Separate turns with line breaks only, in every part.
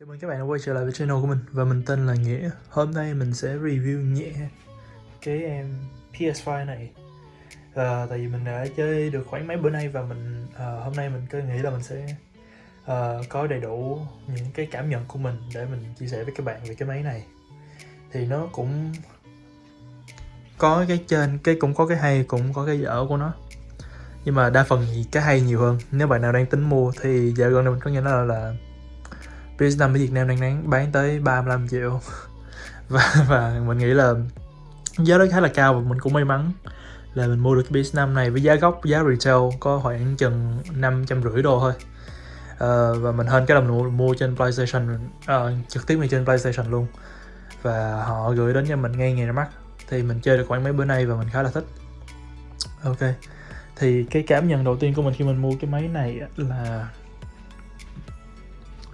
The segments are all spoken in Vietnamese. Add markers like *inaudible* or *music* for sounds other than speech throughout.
Chào mừng các bạn đã quay trở lại với channel của mình và mình tên là Nghĩa. Hôm nay mình sẽ review nhẹ cái em PS5 này. À, Tại vì mình đã chơi được khoảng mấy bữa nay và mình à, hôm nay mình cứ nghĩ là mình sẽ à, có đầy đủ những cái cảm nhận của mình để mình chia sẻ với các bạn về cái máy này. Thì nó cũng có cái trên, cái cũng có cái hay cũng có cái dở của nó. Nhưng mà đa phần thì cái hay nhiều hơn. Nếu bạn nào đang tính mua thì giờ gần đây mình có nghe nói là, là PS5 ở Việt Nam đang bán, bán tới 35 triệu. *laughs* Và, và mình nghĩ là giá đó khá là cao và mình cũng may mắn là mình mua được cái PS5 này với giá gốc giá retail có khoảng chừng năm trăm rưỡi đô thôi. Uh, và mình hên cái là mình mua trên PlayStation uh, trực tiếp ngay trên PlayStation luôn. Và họ gửi đến cho mình ngay ngày ra mắt. Thì mình chơi được khoảng mấy bữa nay và mình khá là thích. Ok. Thì cái cảm nhận đầu tiên của mình khi mình mua cái máy này là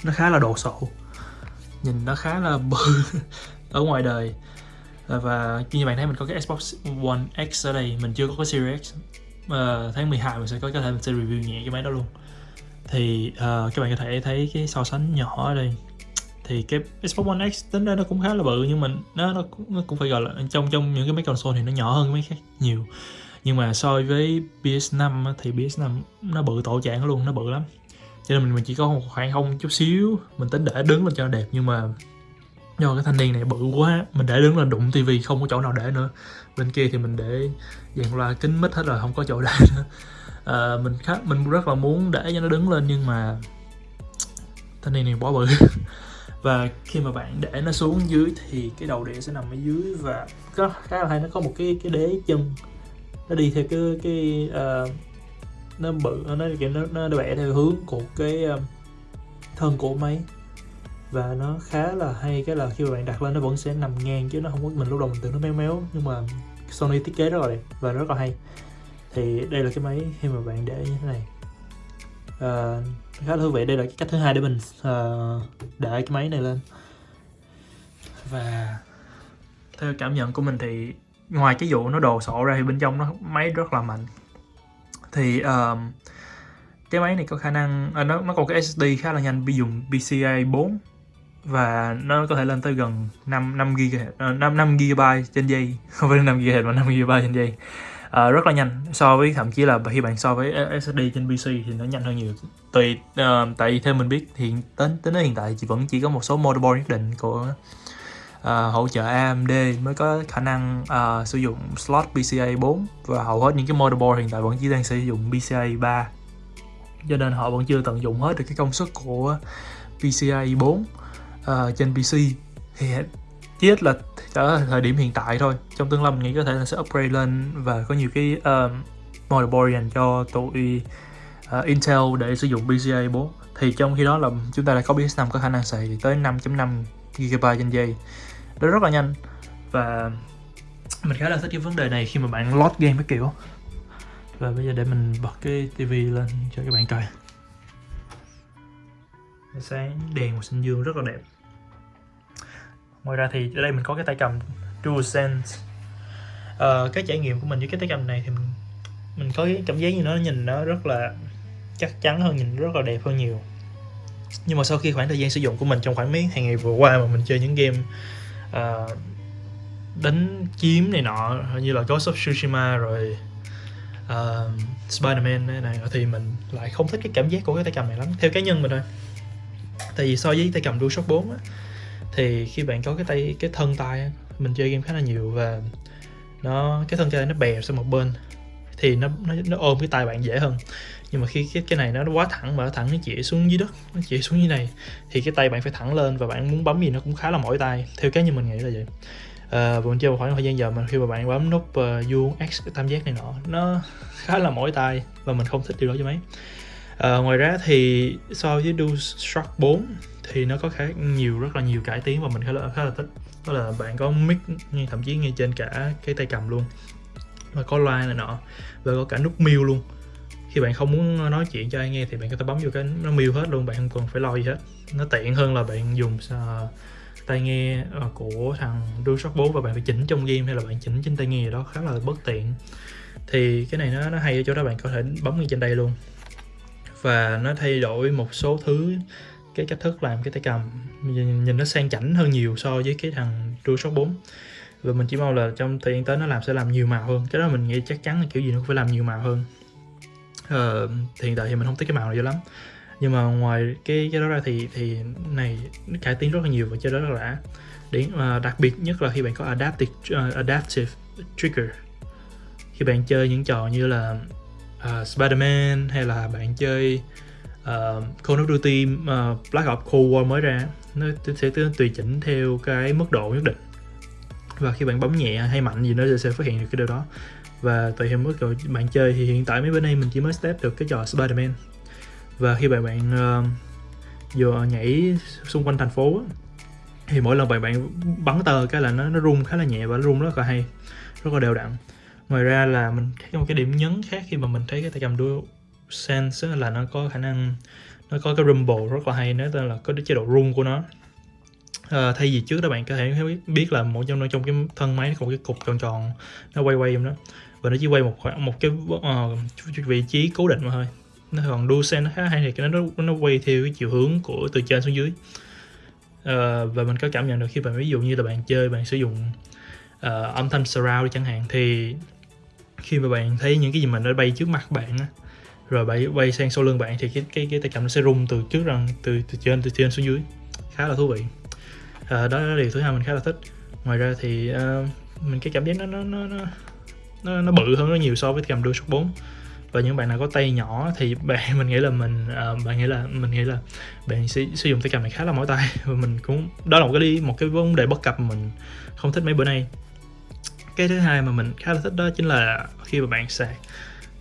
nó khá là đồ sộ. Nhìn nó khá là bự *laughs* ở ngoài đời. Và như bạn thấy mình có cái Xbox One X ở đây mình chưa có cái Series X. Uh, tháng 12 mình sẽ có có thể mình sẽ review nhẹ cái máy đó luôn. Thì uh, các bạn có thể thấy cái so sánh nhỏ ở đây. Thì cái Xbox One X tính ra nó cũng khá là bự nhưng mà nó nó, nó cũng phải gọi là trong trong những cái máy console thì nó nhỏ hơn cái máy khác nhiều. Nhưng mà so với PS5 thì PS5 nó bự tổ trạng luôn nó bự lắm cho nên mình, mình chỉ có một khoảng không chút xíu. Mình tính để đứng lên cho đẹp nhưng mà do cái thanh niên này bự quá mình để đứng là đụng tivi không có chỗ nào để nữa. Bên kia thì mình để dàn loa kính mít hết rồi không có chỗ để *laughs* nữa. À, mình khá mình rất là muốn để cho nó đứng lên nhưng mà thanh niên này quá bự. *laughs* Và khi mà bạn để nó xuống dưới thì cái đầu đĩa sẽ nằm ở dưới và có khá là hay nó có một cái cái đế chân. Nó đi theo cái cái uh, nó bự nó kiểu nó, nó vẽ theo hướng của cái ờ, thân của máy. Và nó khá là hay cái là khi mà bạn đặt lên nó vẫn sẽ nằm ngang chứ nó không có mình lúc đầu mình tưởng nó méo méo nhưng mà Sony thiết kế rất là đẹp và rất là hay. Thì đây là cái máy khi mà bạn để như thế này. À, khá là thú vị đây là cái cách thứ hai để mình uh, để cái máy này lên. Và theo cảm nhận của mình thì ngoài cái vụ nó đồ sộ ra thì bên trong nó máy rất là mạnh thì um, cái máy này có khả năng à, nó nó còn cái SSD khá là nhanh bị dùng PCIe 4 và nó có thể lên tới gần 5 5 GB 5 5 GB trên giây. *laughs* Không phải 5 GB mà 5 GB trên giây. À, rất là nhanh so với thậm chí là khi bạn so với SSD trên PC thì nó nhanh hơn nhiều. Tùy uh, tại vì theo mình biết thì đến đến hiện tại chỉ vẫn chỉ có một số motherboard nhất định của uh, hỗ trợ AMD mới có khả năng uh, sử dụng slot PCIe 4 và hầu hết những cái motherboard hiện tại vẫn chỉ đang sử dụng PCIe 3 cho nên họ vẫn chưa tận dụng hết được cái công suất của PCIe 4 uh, trên PC thì chỉ ít là ở thời điểm hiện tại thôi. Trong tương lai mình nghĩ có thể là sẽ upgrade lên và có nhiều cái uh, motherboard dành cho tụi uh, Intel để sử dụng PCIe 4 thì trong khi đó là chúng ta đã có PS5 có khả năng xài tới 5.5 GB trên giây nó rất là nhanh. Và mình khá là thích cái vấn đề này khi mà bạn load game cái kiểu. Và bây giờ để mình bật cái tivi lên cho các bạn coi. Sáng đèn màu xanh dương rất là đẹp. Ngoài ra thì ở đây mình có cái tay cầm DualSense. À, cái trải nghiệm của mình với cái tay cầm này thì mình, mình có cái cảm giác như nó nhìn nó rất là chắc chắn hơn nhìn rất là đẹp hơn nhiều. Nhưng mà sau khi khoảng thời gian sử dụng của mình trong khoảng mấy ngày vừa qua mà mình chơi những game uh, đánh chiếm này nọ như là Ghost of Tsushima rồi. Uh, Spider-Man này, này thì mình lại không thích cái cảm giác của cái tay cầm này lắm theo cá nhân mình thôi. Tại vì so với tay cầm DualShock 4 á thì khi bạn có cái tay cái thân tay á, mình chơi game khá là nhiều và nó cái thân tay nó bè sang một bên thì nó nó, nó ôm cái tay bạn dễ hơn nhưng mà khi cái cái này nó quá thẳng mà nó thẳng nó chỉ xuống dưới đất nó chỉ xuống như này thì cái tay bạn phải thẳng lên và bạn muốn bấm gì nó cũng khá là mỏi tay. Theo cái như mình nghĩ là vậy. À, và chơi một khoảng thời gian giờ mà khi mà bạn bấm nút ờ, uh, vuông x tam giác này nọ nó *laughs* khá là mỏi tay và mình không thích điều đó cho mấy. À, ngoài ra thì so với DualShock 4 thì nó có khá nhiều rất là nhiều cải tiến và mình khá là khá là thích. Đó là bạn có mic ngay thậm chí ngay trên cả cái tay cầm luôn và có loa này nọ và có cả nút mute luôn khi bạn không muốn nói chuyện cho ai nghe thì bạn có thể bấm vô cái nó mute hết luôn bạn không cần phải lo gì hết. Nó tiện hơn là bạn dùng uh, tai nghe uh, của thằng DualShock 4 và bạn phải chỉnh trong game hay là bạn chỉnh trên tai nghe gì đó khá là bất tiện. Thì cái này nó nó hay ở chỗ đó bạn có thể bấm ngay trên đây luôn. Và nó thay đổi một số thứ cái cách thức làm cái tay cầm. Nhìn, nhìn nó sang chảnh hơn nhiều so với cái thằng DualShock 4 và mình chỉ mong là trong thời gian tới nó làm sẽ làm nhiều màu hơn. Cái đó mình nghĩ chắc chắn là kiểu gì nó cũng phải làm nhiều màu hơn uh, thì hiện tại thì mình không thích cái màu này cho lắm. Nhưng mà ngoài cái cái đó ra thì thì này nó cải tiến rất là nhiều và chơi rất là đã. Đến, uh, đặc biệt nhất là khi bạn có adaptive uh, adaptive trigger. Khi bạn chơi những trò như là uh, Spider-Man hay là bạn chơi uh, Call of Duty uh, Black Ops Cold War mới ra nó sẽ tùy chỉnh theo cái mức độ nhất định. Và khi bạn bấm nhẹ hay mạnh gì nó sẽ phát hiện được cái điều đó và tùy theo mức độ bạn chơi thì hiện tại mấy bên đây mình chỉ mới step được cái trò Spider-Man. Và khi bạn bạn uh, vừa nhảy xung quanh thành phố thì mỗi lần bạn bạn bắn tờ cái là nó nó rung khá là nhẹ và nó rung rất là hay rất là đều đặn. Ngoài ra là mình thấy một cái điểm nhấn khác khi mà mình thấy cái tay cầm dual sense là nó có khả năng nó có cái rumble rất là hay nó tên là có cái chế độ rung của nó à, thay vì trước đó bạn có thể biết là một trong trong cái thân máy nó có một cái cục tròn tròn nó quay quay đó. Và nó chỉ quay một khoảng một cái uh, vị trí cố định mà thôi. Nó còn đua xe nó khá hay thì nó nó quay theo cái chiều hướng của từ trên xuống dưới. Uh, và mình có cảm nhận được khi bạn ví dụ như là bạn chơi bạn sử dụng uh, âm thanh surround chẳng hạn thì khi mà bạn thấy những cái gì mà nó bay trước mặt bạn á rồi bay bay sang sau lưng bạn thì cái cái cái tay cầm nó sẽ rung từ trước rằng từ từ trên từ trên xuống dưới. Khá là thú vị à, đó là điều thứ hai mình khá là thích. Ngoài ra thì à, mình cái cảm giác nó nó nó nó nó, bự hơn rất nhiều so với cầm DualShock 4 và những bạn nào có tay nhỏ thì *laughs* bạn mình nghĩ là mình uh, bạn nghĩ là mình nghĩ là bạn sẽ sử dụng tay cầm này khá là mỏi tay. *laughs* Và mình cũng đó là một cái đi một cái vấn đề bất cập mà mình không thích mấy bữa nay. Cái thứ hai mà mình khá là thích đó chính là khi mà bạn sạc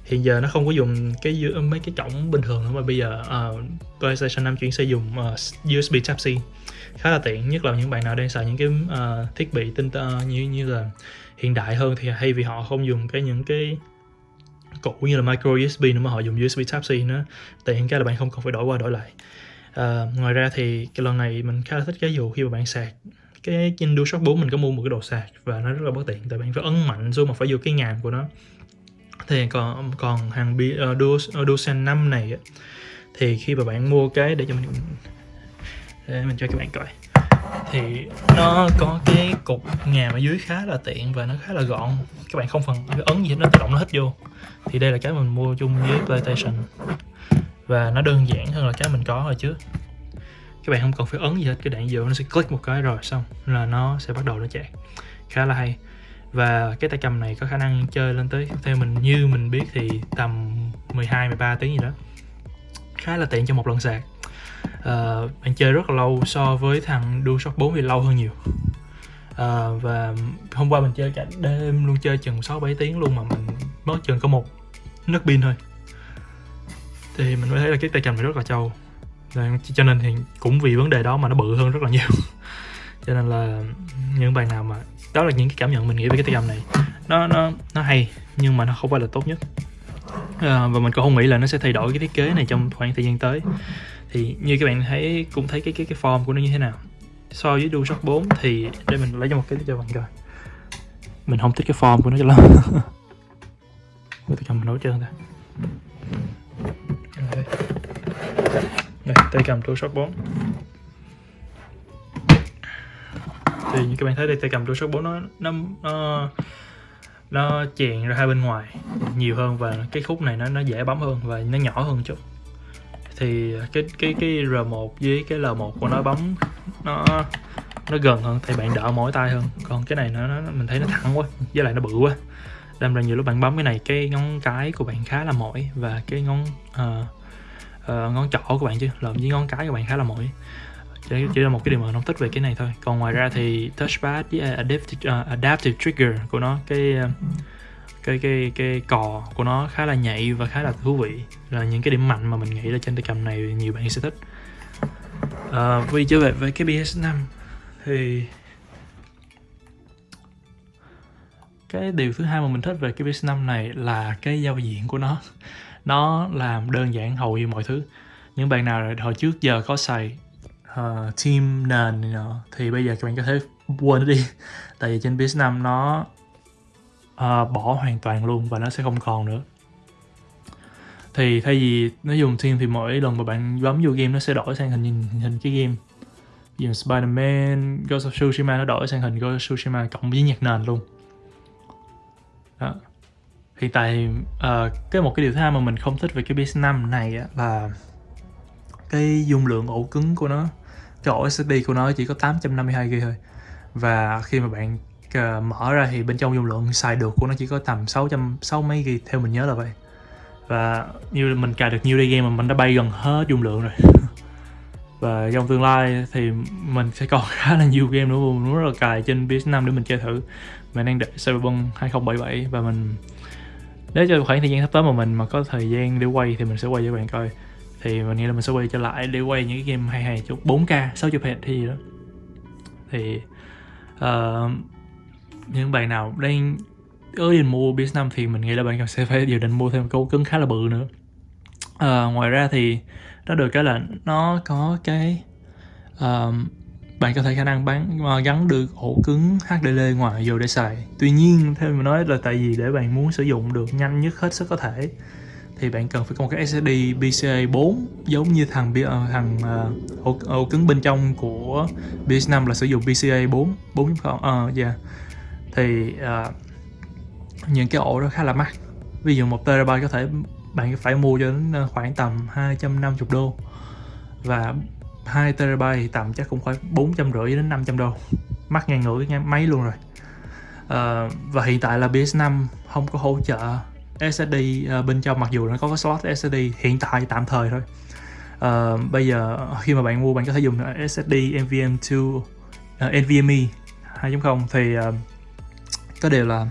hiện giờ nó không có dùng cái mấy cái cổng bình thường nữa mà bây giờ uh, PlayStation 5 chuyển sử dụng uh, USB Type C khá là tiện nhất là những bạn nào đang xài những cái uh, thiết bị tinh uh, như như là hiện đại hơn thì hay vì họ không dùng cái những cái cũ như là micro USB nữa mà họ dùng USB Type C nữa. Tiện cái là bạn không cần phải đổi qua đổi lại. Uh, ngoài ra thì cái lần này mình khá là thích cái vụ khi mà bạn sạc cái trên DualShock 4 mình có mua một cái đồ sạc và nó rất là bất tiện tại bạn phải ấn mạnh xuống mà phải vô cái ngàm của nó thì còn còn hàng uh, Dual, uh, DualSense 5 này thì khi mà bạn mua cái để cho mình để mình cho các bạn coi. Thì nó có cái cục ngàm ở dưới khá là tiện và nó khá là gọn. Các bạn không cần ấn gì hết nó tự động nó hết vô. Thì đây là cái mình mua chung với PlayStation. Và nó đơn giản hơn là cái mình có hồi trước các bạn không cần phải ấn gì hết cái đạn vô nó sẽ click một cái rồi xong là nó sẽ bắt đầu nó chạy. Khá là hay và cái tay cầm này có khả năng chơi lên tới theo mình như mình biết thì tầm 12 13 tiếng gì đó. Khá là tiện cho một lần sạc. Uh, bạn chơi rất là lâu so với thằng DualShock 4 thì lâu hơn nhiều. Uh, và hôm qua mình chơi cả đêm luôn chơi chừng 6 7 tiếng luôn mà mình mất chừng có một nấc pin thôi. Thì mình mới thấy là cái tay cầm này rất là trâu. Cho nên thì cũng vì vấn đề đó mà nó bự hơn rất là nhiều cho nên là những bài nào mà đó là những cái cảm nhận mình nghĩ về cái tay cầm này. Nó nó nó hay nhưng mà nó không phải là tốt nhất. À, và mình cũng không nghĩ là nó sẽ thay đổi cái thiết kế này trong khoảng thời gian tới. Thì như các bạn thấy cũng thấy cái cái cái form của nó như thế nào. So với DualShock 4 thì để mình lấy cho một cái cho bạn coi. Mình không thích cái form của nó cho lắm. *laughs* Tay cầm mình nấu trơn ta. Đây tay cầm DualShock 4 thì như các bạn thấy đây tay cầm DualShock 4 nó nó nó nó chèn ra hai bên ngoài nhiều hơn và cái khúc này nó nó dễ bấm hơn và nó nhỏ hơn chút. Thì cái cái cái R1 với cái L1 của nó bấm nó nó gần hơn thì bạn đỡ mỏi tay hơn. Còn cái này nó, nó mình thấy nó thẳng quá với lại nó bự quá. Đâm ra nhiều lúc bạn bấm cái này cái ngón cái của bạn khá là mỏi và cái ngón uh, uh, ngón trỏ của bạn chứ lộn với ngón cái của bạn khá là mỏi chỉ, chỉ là một cái điều mà mình không thích về cái này thôi. Còn ngoài ra thì touchpad với à, adaptive, uh, adaptive trigger của nó cái à, cái cái cái cò của nó khá là nhạy và khá là thú vị. Là những cái điểm mạnh mà mình nghĩ là trên tay cầm này nhiều bạn sẽ thích. À, vì trở về với cái PS5 thì cái điều thứ hai mà mình thích về cái PS5 này là cái giao diện của nó. Nó làm đơn giản hầu như mọi thứ. Những bạn nào hồi trước giờ có xài uh, team nền này nọ. Thì bây giờ các bạn có thể quên nó đi. *laughs* Tại vì trên PS5 nó uh, bỏ hoàn toàn luôn và nó sẽ không còn nữa. Thì thay vì nó dùng team thì mỗi lần mà bạn bấm vô game nó sẽ đổi sang hình hình, hình cái game. Ví dụ Spider-Man, Ghost of Tsushima nó đổi sang hình Ghost of Tsushima cộng với nhạc nền luôn. Đó. Hiện tại uh, cái một cái điều thứ hai mà mình không thích về cái PS5 này á, là cái dung lượng ổ cứng của nó cái ổ SSD của nó chỉ có 852GB thôi. Và khi mà bạn uh, mở ra thì bên trong dung lượng xài được của nó chỉ có tầm 600 6 mấy GB theo mình nhớ là vậy. Và như mình cài được nhiều đây game mà mình đã bay gần hết dung lượng rồi. *laughs* Và trong tương lai thì mình sẽ còn *laughs* khá là nhiều game nữa mình rất là cài trên PS5 để mình chơi thử. Mình đang đợi Cyberpunk 2077 và mình nếu cho khoảng thời gian sắp tới mà mình mà có thời gian để quay thì mình sẽ quay cho bạn coi thì mình nghĩ là mình sẽ quay trở lại để quay những cái game hay hay chút. 4K 60 Hz thì đó. Thì uh, những bạn nào đang ở định mua PS5 thì mình nghĩ là bạn sẽ phải dự định mua thêm câu cứng khá là bự nữa. Uh, ngoài ra thì nó được cái là nó có cái uh, bạn có thể khả năng bán uh, gắn được ổ cứng HDD ngoài vô để xài. Tuy nhiên theo mình nói là tại vì để bạn muốn sử dụng được nhanh nhất hết sức có thể thì bạn cần phải có một cái SSD PCIe 4 giống như thằng ờ, thằng uh, ổ, ổ cứng bên trong của PS5 là sử dụng PCIe 4 4.0 uh, yeah. thì uh, những cái ổ đó khá là mắc. Ví dụ một terabyte có thể bạn phải mua cho đến ờ, khoảng tầm 250 đô. Và 2 terabyte thì tầm chắc cũng khoảng 450 đến 500 đô. Mắc ngang ngửa cái máy luôn rồi. Uh, và hiện tại là PS5 không có hỗ trợ SSD uh, ờ, bên trong mặc dù nó có cái slot SSD hiện tại tạm thời thôi. Uh, bây giờ khi mà bạn mua bạn có thể dùng SSD NVMe2 uh, NVMe 2.0 thì uh, có điều là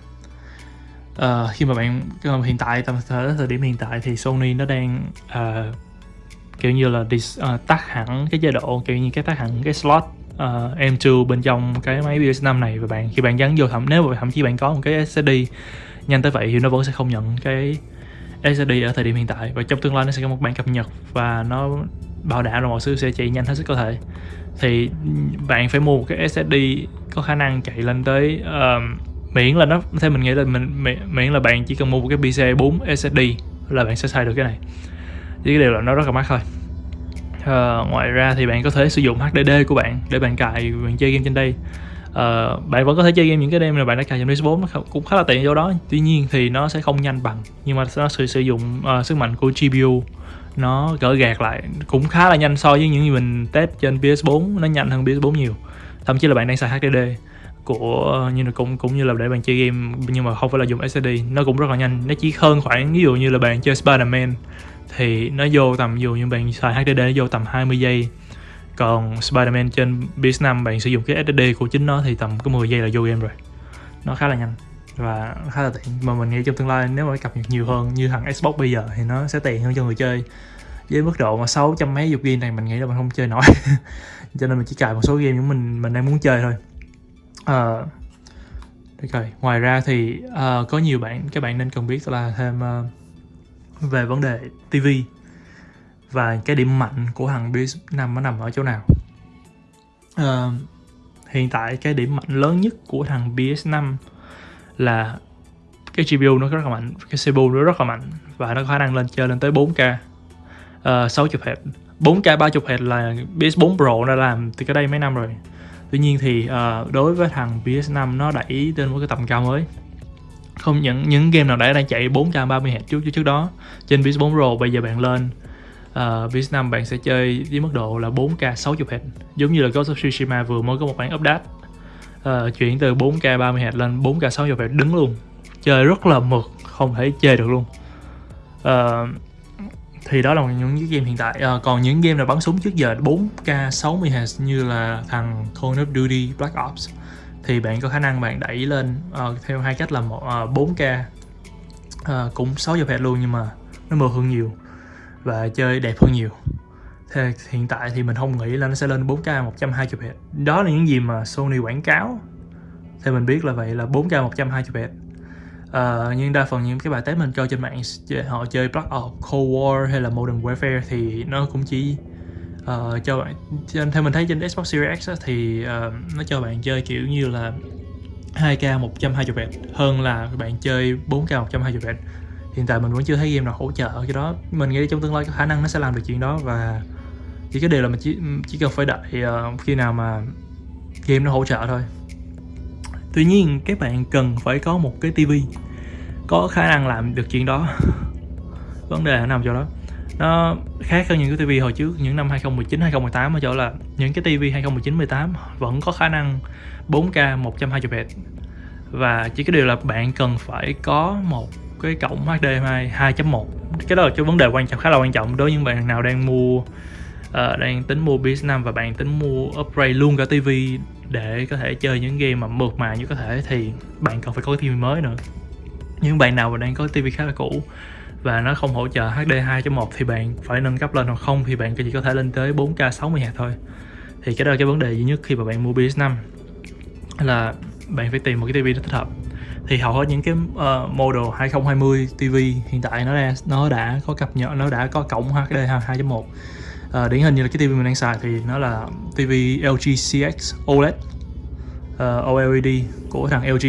uh, khi mà bạn uh, hiện tại tầm thời, thời điểm hiện tại thì Sony nó đang uh, kiểu như là dis, uh, tắt hẳn cái chế độ kiểu như cái tắt hẳn cái slot uh, M2 bên trong cái máy PS5 này. Và bạn khi bạn gắn vô thậm nếu mà thậm chí bạn có một cái SSD nhanh tới vậy thì nó vẫn sẽ không nhận cái SSD ở thời điểm hiện tại. Và trong tương lai nó sẽ có một bản cập nhật và nó bảo đảm là mọi thứ sẽ chạy nhanh hết sức có thể. Thì bạn phải mua một cái SSD có khả năng chạy lên tới uh, miễn là nó theo mình nghĩ là mình miễn là bạn chỉ cần mua một cái PCIe 4 SSD là bạn sẽ xài được cái này. Chỉ cái điều là nó rất là mắc thôi. Uh, ngoài ra thì bạn có thể sử dụng HDD của bạn để bạn cài bạn chơi game trên đây uh, bạn vẫn có thể chơi game những cái game mà bạn đã cài trên PS4 nó cũng khá là tiện chỗ đó. Tuy nhiên thì nó sẽ không nhanh bằng nhưng mà nó sử, sử dụng uh, sức mạnh của GPU nó gỡ gạt lại cũng khá là nhanh so với những gì mình test trên PS4 nó nhanh hơn PS4 nhiều. Thậm chí là bạn đang xài HDD của như là cũng cũng như là để bạn chơi game nhưng mà không phải là dùng SSD nó cũng rất là nhanh. Nó chỉ hơn khoảng ví dụ như là bạn chơi Spider-Man thì nó vô tầm dù như bạn xài HDD nó vô tầm 20 giây còn Spider-Man trên PS5 bạn sử dụng cái SSD của chính nó thì tầm có 10 giây là vô game rồi. Nó khá là nhanh và khá là tiện. Mà mình nghĩ trong tương lai nếu mà cập nhật nhiều hơn như thằng Xbox bây giờ thì nó sẽ tiện hơn cho người chơi. Với mức độ mà 600 mấy dục game này mình nghĩ là mình không chơi nổi. *laughs* Cho nên mình chỉ cài một số game những mình mình đang muốn chơi thôi. Uh, rồi. Ngoài ra thì uh, có nhiều bạn các bạn nên cần biết là thêm uh, về vấn đề TV và cái điểm mạnh của thằng PS5 nó nằm ở chỗ nào? Uh, hiện tại cái điểm mạnh lớn nhất của thằng PS5 là cái GPU nó rất là mạnh cái CPU nó rất là mạnh và nó có khả năng lên chơi lên tới 4K uh, 60 Hz 4K 30 Hz là PS4 Pro đã làm từ cái đây mấy năm rồi. Tuy nhiên thì uh, đối với thằng PS5 nó đẩy lên một cái tầm cao mới. Không những những game nào đã đang chạy 4K 30 Hz trước trước đó trên PS4 Pro bây giờ bạn lên Ờ, uh, PS5 bạn sẽ chơi với mức độ là 4K 60 Hz giống như là Ghost of Tsushima vừa mới có một bản update. Uh, chuyển từ 4K 30 Hz lên 4K 60 Hz đứng luôn. Chơi rất là mượt không thể chơi được luôn. Uh, thì đó là những cái game hiện tại. À, còn những game là bắn súng trước giờ 4K 60 Hz như là thằng Call of Duty Black Ops thì bạn có khả năng bạn đẩy lên uh, theo hai cách là một uh, 4K uh, cũng 60 Hz luôn nhưng mà nó mượt hơn nhiều và chơi đẹp hơn nhiều. Thì hiện tại thì mình không nghĩ là nó sẽ lên 4K 120 Hz đó là những gì mà Sony quảng cáo. Thì mình biết là vậy là 4K 120 Hz Uh, nhưng đa phần những cái bài test mình coi trên mạng họ chơi Black Ops, Cold War hay là Modern Warfare thì nó cũng chỉ uh, cho bạn theo mình thấy trên Xbox Series X á, thì uh, nó cho bạn chơi kiểu như là 2K 120 Hz hơn là bạn chơi 4K 120 Hz hiện tại mình vẫn chưa thấy game nào hỗ trợ cái đó. Mình nghĩ trong tương lai có khả năng nó sẽ làm được chuyện đó và chỉ cái điều là mình chỉ chỉ cần phải đợi uh, khi nào mà game nó hỗ trợ thôi. Tuy nhiên các bạn cần phải có một cái tivi có khả năng làm được chuyện đó. *laughs* Vấn đề nằm chỗ đó. Nó khác hơn những cái tivi hồi trước những năm 2019 2018 ở chỗ là những cái tivi 2019 18 vẫn có khả năng 4K 120 Hz và chỉ cái điều là bạn cần phải có một cái cổng HDMI 2.1 cái đó là cái vấn đề quan trọng khá là quan trọng đối với những bạn nào đang mua uh, đang tính mua PS5 và bạn tính mua upgrade luôn cả TV để có thể chơi những game mà mượt mà như có thể thì bạn cần phải có cái TV mới nữa. Những bạn nào mà đang có TV khá là cũ và nó không hỗ trợ HD 2.1 thì bạn phải nâng cấp lên hoặc không thì bạn chỉ có thể lên tới 4K 60 Hz thôi. Thì cái đó là cái vấn đề duy nhất khi mà bạn mua PS5 là bạn phải tìm một cái TV thích hợp thì hầu hết những cái uh, model 2020 TV hiện tại nó đã nó đã có cập nhật nó đã có cổng HD 2.1 uh, điển hình như là cái TV mình đang xài thì nó là TV LG CX OLED uh, ờ, OLED của thằng LG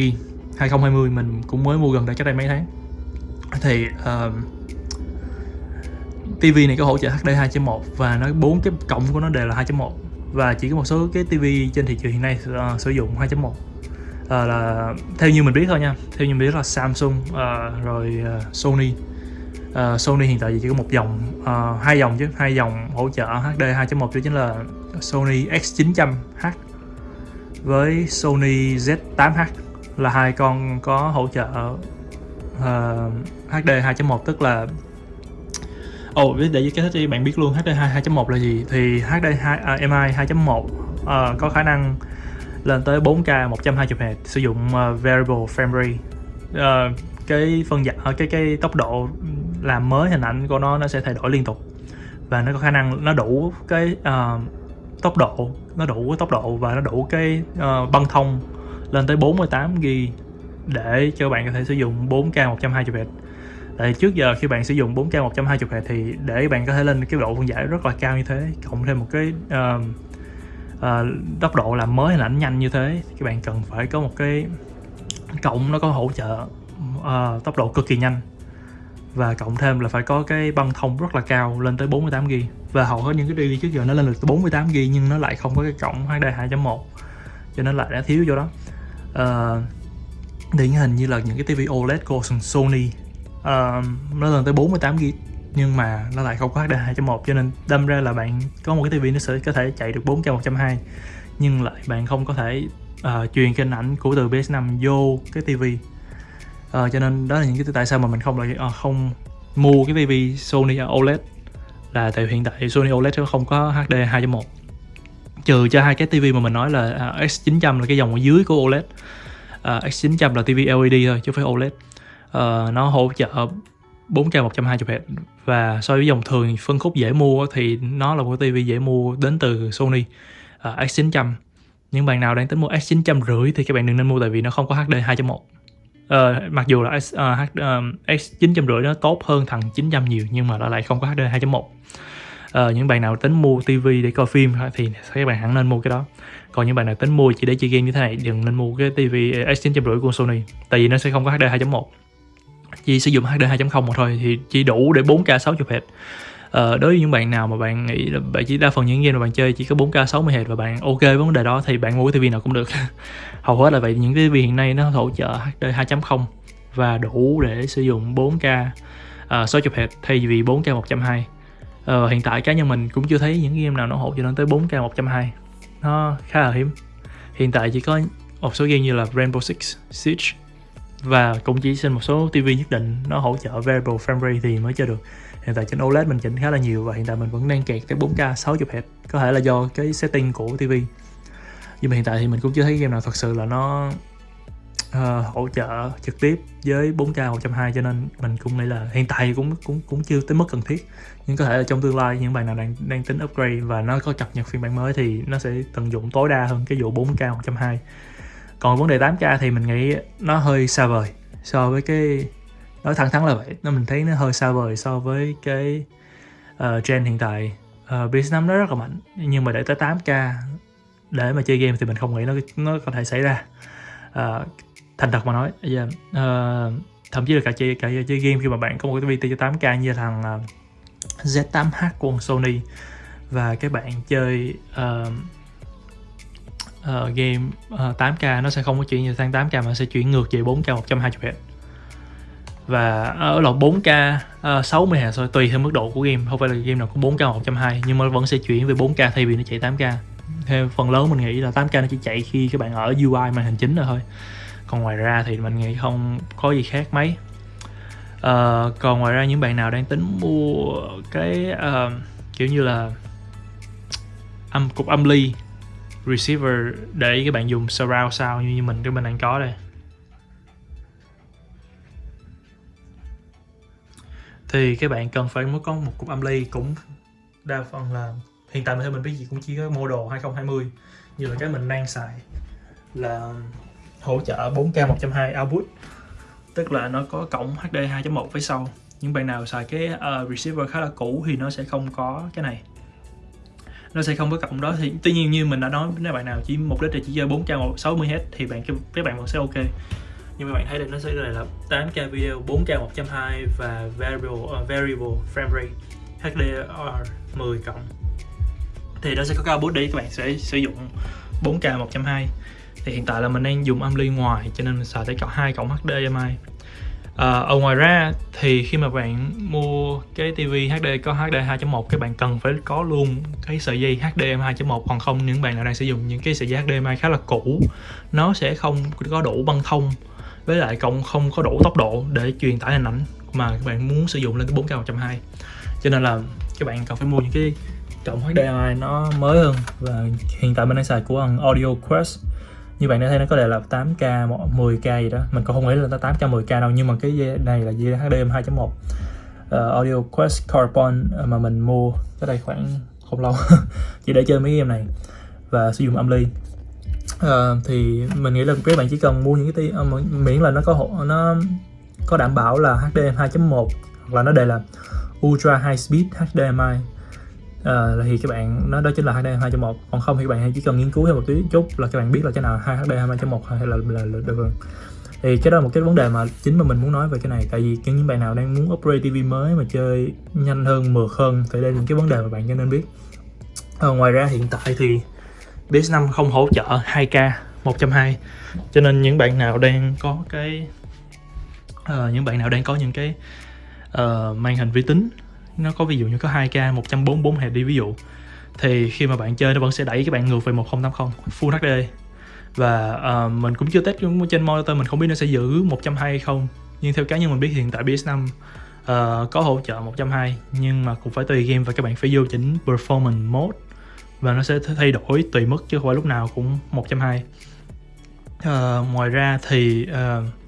2020 mình cũng mới mua gần đây cách đây mấy tháng. Thì ờ, uh, TV này có hỗ trợ HD 2.1 và nó bốn cái cổng của nó đều là 2.1 và chỉ có một số cái TV trên thị trường hiện nay uh, sử dụng 2.1 uh, là theo như mình biết thôi nha. Theo như mình biết là Samsung uh, rồi uh, Sony. Uh, Sony hiện tại chỉ có một dòng uh, hai dòng chứ hai dòng hỗ trợ HD 2.1 đó chính là Sony X900H với Sony Z8H là hai con có hỗ trợ uh, HD 2.1 tức là Ồ, oh, để giải thích cho bạn biết luôn HD 2.1 là gì? Thì HD 2, uh, MI 2.1 uh, có khả năng lên tới 4K 120Hz sử dụng uh, variable frame rate. Uh, cái phân giải ờ, cái cái tốc độ làm mới hình ảnh của nó nó sẽ thay đổi liên tục. Và nó có khả năng nó đủ cái uh, tốc độ nó đủ cái tốc độ và nó đủ cái uh, băng thông lên tới 48 GB để cho bạn có thể sử dụng 4K 120Hz tại trước giờ khi bạn sử dụng 4K 120Hz thì để bạn có thể lên cái độ phân giải rất là cao như thế cộng thêm một cái uh, uh, tốc độ làm mới hình ảnh nhanh như thế các bạn cần phải có một cái cộng nó có hỗ trợ uh, tốc độ cực kỳ nhanh. Và cộng thêm là phải có cái băng thông rất là cao lên tới 48G và hầu hết những cái TV trước giờ nó lên được tới 48G nhưng nó lại không có cái cổng HD 2.1 cho nên lại đã thiếu chỗ đó. Uh, điển hình như là những cái TV OLED của Sony uh, nó lên tới 48G nhưng mà nó lại không có HD 2.1 cho nên đâm ra là bạn có một cái TV nó sẽ có thể chạy được 4K 120 nhưng lại bạn không có thể uh, truyền cái hình ảnh của từ PS5 vô cái TV. Uh, cho nên đó là những cái tại sao mà mình không lại uh, không mua cái TV Sony OLED. Là tại hiện tại Sony OLED nó không có HD 2.1 trừ cho hai cái TV mà mình nói là à, uh, X900 là cái dòng ở dưới của OLED. Uh, X900 là TV LED thôi chứ không phải OLED. Uh, nó hỗ trợ 4K 120Hz và so với dòng thường phân khúc dễ mua thì nó là một cái TV dễ mua đến từ Sony à, uh, X900 những bạn nào đang tính mua X900 rưỡi thì các bạn đừng nên mua tại vì nó không có HD 2.1 uh, mặc dù là X, uh, à, H, uh, à, X900 rưỡi nó tốt hơn thằng 900 nhiều nhưng mà nó lại không có HD 2.1 uh, những bạn nào tính mua TV để coi phim thì các bạn hẳn nên mua cái đó. Còn những bạn nào tính mua chỉ để chơi game như thế này đừng nên mua cái TV X900 của Sony tại vì nó sẽ không có HD 2.1 chỉ sử dụng HD 2.0 mà thôi thì chỉ đủ để 4K 60 Hz. Ờ, đối với những bạn nào mà bạn nghĩ là bạn chỉ đa phần những game mà bạn chơi chỉ có 4K 60 Hz và bạn ok với vấn đề đó thì bạn mua cái TV nào cũng được. *laughs* Hầu hết là vậy những cái TV hiện nay nó hỗ trợ HD 2.0 và đủ để sử dụng 4K uh, 60 Hz thay vì 4K 120 ờ, hiện tại cá nhân mình cũng chưa thấy những game nào nó hỗ trợ lên tới 4K 120 nó khá là hiếm. Hiện tại chỉ có một số game như là Rainbow Six Siege và cũng chỉ trên một số TV nhất định nó hỗ trợ variable frame rate thì mới chơi được. Hiện tại trên OLED mình chỉnh khá là nhiều và hiện tại mình vẫn đang kẹt tới 4K 60 Hz. Có thể là do cái setting của TV nhưng mà hiện tại thì mình cũng chưa thấy game nào thật sự là nó uh, hỗ trợ trực tiếp với 4K 120 cho nên mình cũng nghĩ là hiện tại cũng cũng cũng chưa tới mức cần thiết. Nhưng có thể là trong tương lai những bạn nào đang đang tính upgrade và nó có cập nhật phiên bản mới thì nó sẽ tận dụng tối đa hơn cái vụ 4K 120 còn vấn đề 8K thì mình nghĩ nó hơi xa vời so với cái nói thẳng thắn là vậy nó mình thấy nó hơi xa vời so với cái ờ, uh, gen hiện tại ờ, uh, PS5 nó rất là mạnh nhưng mà để tới 8K để mà chơi game thì mình không nghĩ nó nó có thể xảy ra uh, thành thật mà nói yeah. uh, thậm chí là cả chơi cả chơi game khi mà bạn có một cái tivi 8K như thằng uh, Z8H của Sony và các bạn chơi uh, uh, game ờ, uh, 8K nó sẽ không có chuyển về sang 8K mà sẽ chuyển ngược về 4K 120Hz và ở lọc 4K uh, 60 Hz thôi tùy theo mức độ của game. Không phải là game nào cũng 4K 120 nhưng mà vẫn sẽ chuyển về 4K thay vì nó chạy 8K theo phần lớn mình nghĩ là 8K nó chỉ chạy khi các bạn ở UI màn hình chính rồi thôi. Còn ngoài ra thì mình nghĩ không có gì khác mấy. Uh, còn ngoài ra những bạn nào đang tính mua cái uh, kiểu như là âm cục âm ly receiver để các bạn dùng surround sao như mình cái mình đang có đây. Thì các bạn cần phải mới có một cục âm ly cũng đa phần là hiện tại theo mình biết gì cũng chỉ có model 2020 như là cái mình đang xài là hỗ trợ 4K 120 output. Tức là nó có cổng HD 2.1 phía sau. Những bạn nào xài cái uh, receiver khá là cũ thì nó sẽ không có cái này nó sẽ không có cổng đó. Thì tuy nhiên như mình đã nói nếu bạn nào chỉ mục đích là chỉ chơi 4K 60Hz thì bạn các bạn vẫn sẽ ok. Nhưng mà bạn thấy đây nó sẽ là 8K video 4K 120 và variable uh, variable frame rate HDR 10 cộng. Thì nó sẽ có cao bút để các bạn sẽ sử dụng 4K 120 thì hiện tại là mình đang dùng âm ly ngoài cho nên mình xài tới cộng 2 cộng HDMI à, ở ngoài ra thì khi mà bạn mua cái TV HD có HD 2.1 các bạn cần phải có luôn cái sợi dây HDMI 2.1 còn không những bạn nào đang sử dụng những cái sợi dây HDMI khá là cũ nó sẽ không có đủ băng thông với lại cộng không có đủ tốc độ để truyền tải hình ảnh mà các bạn muốn sử dụng lên cái 4K 120 cho nên là các bạn cần phải mua những cái cộng HDMI nó mới hơn và hiện tại mình đang xài của thằng Audio Quest như bạn đã thấy nó có thể là 8K 10K gì đó. Mình cũng không nghĩ là nó 8K 10K đâu nhưng mà cái này là dây HDMI 2.1 uh, Audio Quest Carbon ờ, mà mình mua tới đây khoảng không lâu. *laughs* Chỉ để chơi mấy game này và sử dụng âm ly. Uh, thì mình nghĩ là các bạn chỉ cần mua những cái tí, uh, ờ, miễn là nó có hộ nó có đảm bảo là HDMI 2.1 hoặc là nó đề là Ultra High Speed HDMI uh, thì các bạn nó đó chính là HDMI 2.1 còn không thì các bạn chỉ cần nghiên cứu thêm một tí chút là các bạn biết là cái nào hai HDMI 2.1 hay là là, là được rồi. Thì cái đó là một cái vấn đề mà chính mà mình muốn nói về cái này. Tại vì những bạn nào đang muốn upgrade TV mới mà chơi nhanh hơn mượt hơn thì đây là những cái vấn đề mà bạn nên biết. À, ngoài ra hiện tại thì PS5 không hỗ trợ 2K 120 cho nên những bạn nào đang có cái uh, những bạn nào đang có những cái uh, màn hình vi tính nó có ví dụ như có 2K 144 hẹp đi ví dụ. Thì khi mà bạn chơi nó vẫn sẽ đẩy các bạn ngược về 1080 Full HD và uh, mình cũng chưa test trên monitor mình không biết nó sẽ giữ 120 không. Nhưng theo cá nhân mình biết hiện tại PS5 uh, ờ, có hỗ trợ 120 nhưng mà cũng phải tùy game và các bạn phải vô chỉnh performance mode. Và nó sẽ thay đổi tùy mức chứ không phải lúc nào cũng 120 uh, ờ, ngoài ra thì uh,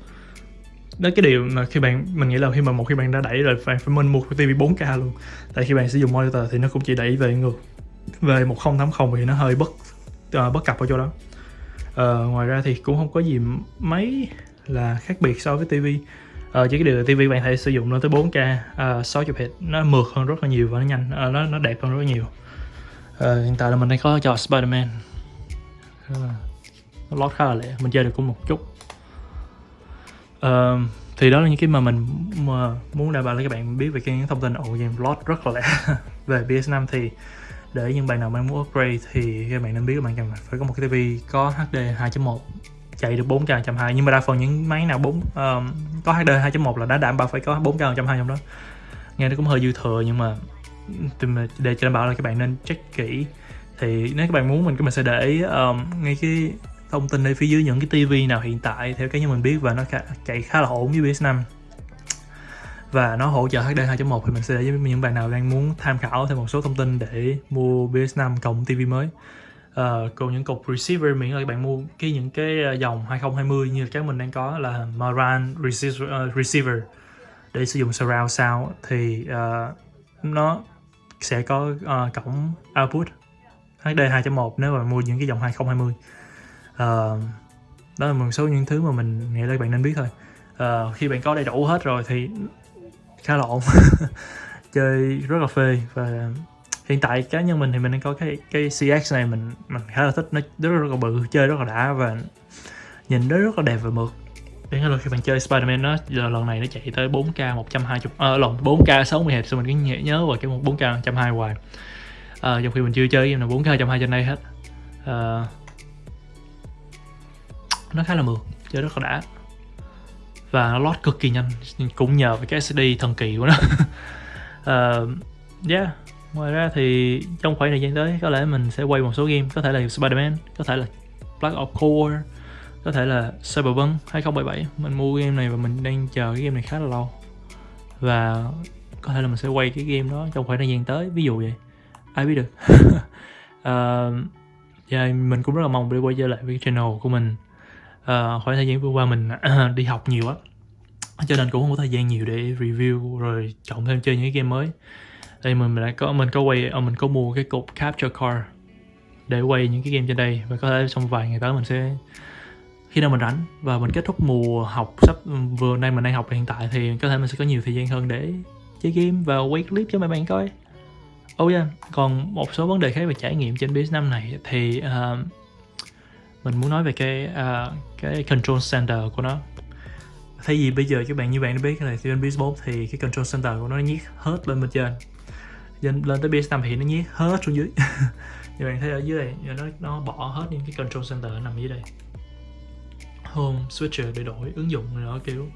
đó cái điều mà khi bạn mình nghĩ là khi mà một khi bạn đã đẩy rồi phải phải mình mua cái TV 4K luôn. Tại khi bạn sử dụng monitor thì nó cũng chỉ đẩy về ngược về 1080 thì nó hơi bất uh, bất cập ở chỗ đó. Uh, ngoài ra thì cũng không có gì mấy là khác biệt so với TV uh, ờ, chỉ cái điều là TV bạn thể sử dụng nó tới 4K uh, 60 Hz nó mượt hơn rất là nhiều và nó nhanh uh, nó nó đẹp hơn rất là nhiều. Uh, hiện tại là mình đang có cho Spiderman. Uh, nó lót khá là lẹ mình chơi được cũng một chút uh, thì đó là những cái mà mình mà muốn đảm bảo là các bạn biết về cái thông tin. Ồ game lót rất là lẹ *laughs* về PS5 thì để những bạn nào mà muốn upgrade thì các bạn nên biết các bạn cần phải có một cái TV có HD 2.1 chạy được 4K 120 nhưng mà đa phần những máy nào 4 um, có HD 2.1 là đã đảm bảo phải có 4K 120 trong đó. Nghe nó cũng hơi dư thừa nhưng mà để cho đảm bảo là các bạn nên check kỹ. Thì nếu các bạn muốn mình mình sẽ để um, ngay cái thông tin ở phía dưới những cái tivi nào hiện tại theo cái như mình biết và nó chạy khá là ổn với PS5 và nó hỗ trợ HD 2.1 thì mình sẽ để với những bạn nào đang muốn tham khảo thêm một số thông tin để mua PS5 cộng TV mới. Uh, còn những cục receiver miễn là các bạn mua cái những cái ờ, dòng 2020 như cái mình đang có là Maran receiver, uh, ờ, receiver để sử dụng surround sound thì uh, nó sẽ có uh, cổng output HD 2.1 nếu mà mua những cái dòng 2020 uh, đó là một số những thứ mà mình nghĩ là bạn nên biết thôi. Uh, khi bạn có đầy đủ hết rồi thì khá là ổn. *laughs* Chơi rất là phê và hiện tại cá nhân mình thì mình đang có cái cái CX này mình mình khá là thích. Nó rất, rất là bự chơi rất là đã và nhìn nó rất là đẹp và mượt. Đến là khi bạn chơi Spider-Man nó giờ lần này nó chạy tới 4K 120 ờ à, lộn 4K 60 Hz xong mình cứ nhớ, nhớ vào cái 4K 120 hoài. À, trong khi mình chưa chơi game nào 4K 120 trên đây hết. À, nó khá là mượt chơi rất là đã. Và nó load cực kỳ nhanh cũng nhờ với cái SSD thần kỳ của nó. Uh, *laughs* yeah. Ngoài ra thì trong khoảng thời gian tới có lẽ mình sẽ quay một số game. Có thể là Spider-Man có thể là Black Ops Core có thể là Cyberpunk 2077 mình mua game này và mình đang chờ cái game này khá là lâu. Và có thể là mình sẽ quay cái game đó trong khoảng thời gian tới. Ví dụ vậy. Ai biết được. Uh, *laughs* yeah, mình cũng rất là mong để quay trở lại với cái channel của mình uh, khoảng thời gian vừa qua mình *clears throat* đi học nhiều á. Cho nên cũng không có thời gian nhiều để review rồi chọn thêm chơi những cái game mới. Đây mình đã có mình có quay ờ, mình có mua cái cục capture card để quay những cái game trên đây và có thể trong vài ngày tới mình sẽ khi nào mình rảnh và mình kết thúc mùa học sắp ừ, vừa nay mình đang học hiện tại thì có thể mình sẽ có nhiều thời gian hơn để chơi game và quay clip cho mấy bạn coi. Oh yeah, còn một số vấn đề khác về trải nghiệm trên PS5 này thì uh, mình muốn nói về cái uh, cái control center của nó. Thay vì bây giờ các bạn như bạn đã biết là trên PS4 thì cái control center của nó nhét hết lên bên trên. Lên, lên tới PS5 thì nó nhét hết xuống dưới. *laughs* Như bạn thấy ở dưới này nó nó bỏ hết những cái control center nằm dưới đây. Home switcher để đổi ứng dụng này nọ kiểu.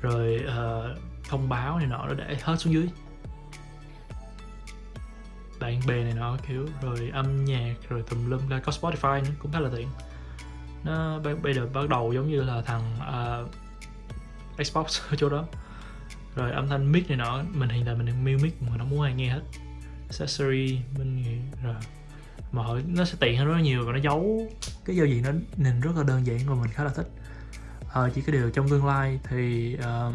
Rồi uh, thông báo này nọ nó để hết xuống dưới. Bạn bè này nọ kiểu. Rồi âm nhạc rồi tùm lum ra có Spotify nữa cũng khá là tiện nó bây giờ bắt đầu giống như là thằng uh, Xbox *laughs* ở chỗ đó. Rồi âm thanh mic này nọ mình hiện tại mình đang mute mic mà nó muốn ai nghe hết. Accessory mình nghĩ rồi. Mọi nó sẽ tiện hơn rất là nhiều và nó giấu cái giao diện nó nhìn rất là đơn giản và mình khá là thích. À, chỉ cái điều trong tương lai thì uh,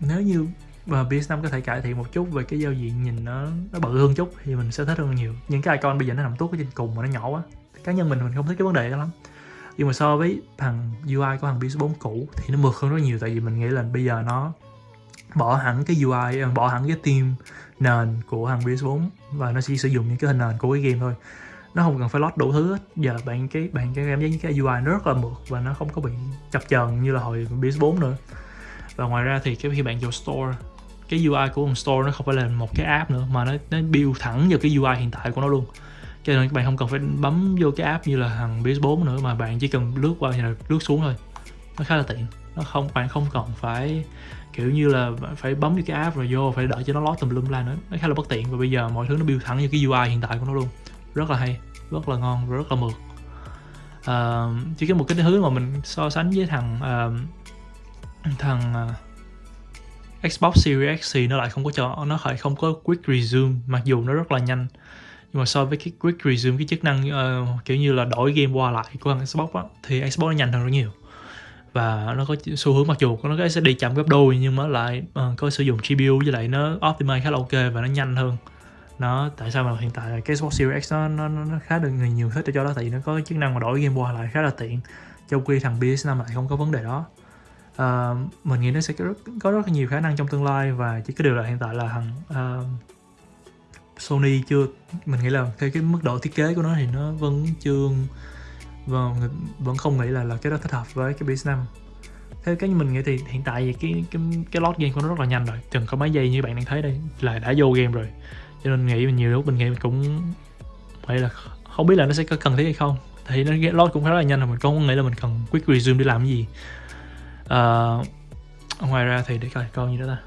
nếu như và PS5 có thể cải thiện một chút về cái giao diện nhìn nó nó bự hơn chút thì mình sẽ thích hơn nhiều. Những cái icon bây giờ nó nằm tốt ở trên cùng mà nó nhỏ quá. Cá nhân mình mình không thích cái vấn đề đó lắm nhưng mà so với thằng UI của thằng PS4 cũ thì nó mượt hơn rất nhiều, tại vì mình nghĩ là bây giờ nó bỏ hẳn cái UI à, bỏ hẳn cái team nền của thằng PS4 và nó chỉ sử dụng những cái hình nền của cái game thôi. Nó không cần phải load đủ thứ hết. Giờ bạn cái bạn cái cảm giác như cái UI nó rất là mượt và nó không có bị chập chờn như là hồi PS4 nữa. Và ngoài ra thì cái khi bạn vô store, cái UI của một store nó không phải là một cái app nữa, mà nó nó build thẳng vào cái UI hiện tại của nó luôn cho nên các bạn không cần phải bấm vô cái app như là thằng PS4 nữa mà bạn chỉ cần lướt qua là lướt xuống thôi. Nó khá là tiện. Nó không bạn không cần phải kiểu như là phải bấm vô cái app rồi vô phải đợi cho nó lót tùm lum la nữa. Nó khá là bất tiện và bây giờ mọi thứ nó build thẳng như cái UI hiện tại của nó luôn. Rất là hay rất là ngon và rất là mượt. Uh, chỉ có một cái thứ mà mình so sánh với thằng uh, thằng uh, Xbox Series X thì nó lại không có cho nó lại không có quick resume mặc dù nó rất là nhanh nhưng mà so với cái quick resume cái chức năng uh, kiểu như là đổi game qua lại của Xbox á, thì Xbox nó nhanh hơn rất nhiều. Và nó có xu hướng mặc dù nó sẽ đi chậm gấp đôi nhưng mà lại uh, có sử dụng GPU với lại nó optimize khá là ok và nó nhanh hơn. Nó tại sao mà hiện tại cái Xbox Series X nó nó, nó khá được người nhiều thích cho đó? Tại vì nó có chức năng mà đổi game qua lại khá là tiện. Trong khi thằng PS5 lại không có vấn đề đó. Uh, mình nghĩ nó sẽ có rất, có rất nhiều khả năng trong tương lai và chỉ có điều là hiện tại là thằng uh, Sony chưa mình nghĩ là theo cái mức độ thiết kế của nó thì nó vẫn chưa vâng, và vẫn không nghĩ là là cái đó thích hợp với cái PS5 theo cái như mình nghĩ thì hiện tại thì cái cái cái load game của nó rất là nhanh rồi chừng có mấy giây như bạn đang thấy đây là đã vô game rồi. Cho nên nghĩ mình nhiều lúc mình nghĩ mình cũng phải là không biết là nó sẽ có cần thiết hay không. Thì nó load cũng khá là nhanh rồi mình không nghĩ là mình cần quick resume để làm cái gì. Uh, ngoài ra thì để coi con gì đó ta.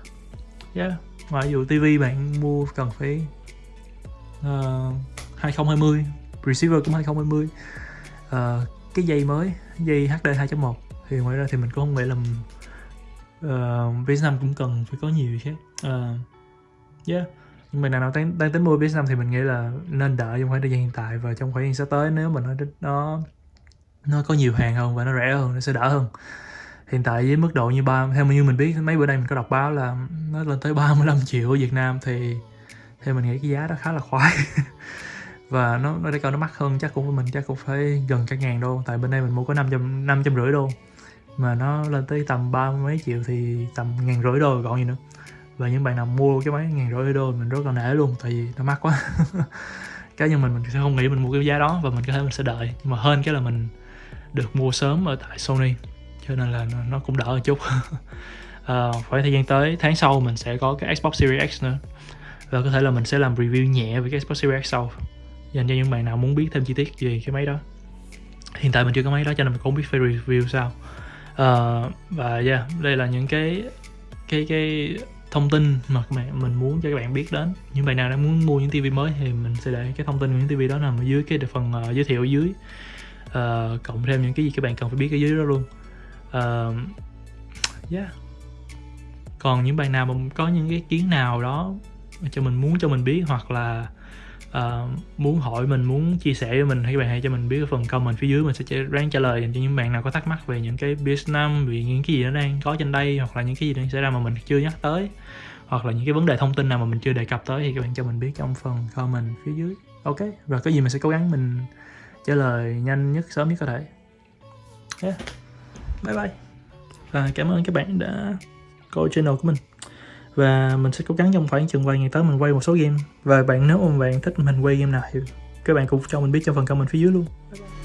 Yeah ngoài vụ tivi bạn mua cần phải Ờ, uh, 2020 receiver cũng 2020 uh, ờ, cái dây mới dây HD 2.1 thì ngoài ra thì mình cũng không nghĩ là ờ, uh, PS5 cũng cần phải có nhiều khác uh, yeah. Nhưng mà nào đang, đang tính mua PS5 thì mình nghĩ là nên đợi trong khoảng thời gian hiện tại và trong khoảng thời gian sắp tới nếu mà nó nó nó có nhiều hàng hơn và nó rẻ hơn nó sẽ đỡ hơn. Hiện tại với mức độ như ba theo như mình biết mấy bữa nay mình có đọc báo là nó lên tới 35 triệu ở Việt Nam thì thì mình nghĩ cái giá đó khá là khoái. *laughs* Và nó nó để coi nó mắc hơn chắc cũng của mình chắc cũng phải gần cả ngàn đô. Tại bên đây mình mua có năm trăm năm trăm rưỡi đô. Mà nó lên tới tầm ba mấy triệu thì tầm ngàn rưỡi đô còn gì nữa. Và những bạn nào mua cái máy ngàn rưỡi đô mình rất là nể luôn tại vì nó mắc quá. *laughs* Cá nhân mình mình sẽ không nghĩ mình mua cái giá đó và mình có thể mình sẽ đợi. Nhưng mà hơn cái là mình được mua sớm ở tại Sony cho nên là nó, nó cũng đỡ một chút. *laughs* À, khoảng thời gian tới tháng sau mình sẽ có cái Xbox Series X nữa và có thể là mình sẽ làm review nhẹ về cái Xbox Series X sau. Dành cho những bạn nào muốn biết thêm chi tiết về cái máy đó. Hiện tại mình chưa có máy đó cho nên mình cũng không biết phải review sao. Uh, và yeah đây là những cái cái cái thông tin mà các bạn mình muốn cho các bạn biết đến. Những bạn nào đang muốn mua những tivi mới thì mình sẽ để cái thông tin của những tivi đó nằm ở dưới cái phần uh, giới thiệu ở dưới. Uh, cộng thêm những cái gì các bạn cần phải biết ở dưới đó luôn. Uh, yeah. Còn những bạn nào mà có những cái kiến nào đó cho mình muốn cho mình biết hoặc là uh, muốn hỏi mình muốn chia sẻ với mình thì các bạn hãy cho mình biết ở phần comment phía dưới mình sẽ ráng trả lời dành cho những bạn nào có thắc mắc về những cái business năm về những cái gì nó đang có trên đây hoặc là những cái gì đang xảy ra mà mình chưa nhắc tới hoặc là những cái vấn đề thông tin nào mà mình chưa đề cập tới thì các bạn cho mình biết trong phần comment phía dưới. Ok và có gì mình sẽ cố gắng mình trả lời nhanh nhất sớm nhất có thể. Yeah. bye bye. Và cảm ơn các bạn đã coi channel của mình và mình sẽ cố gắng trong khoảng chừng vài ngày tới mình quay một số game và bạn, nếu mà bạn thích mình quay game nào thì các bạn cũng cho mình biết trong phần comment phía dưới luôn bye bye.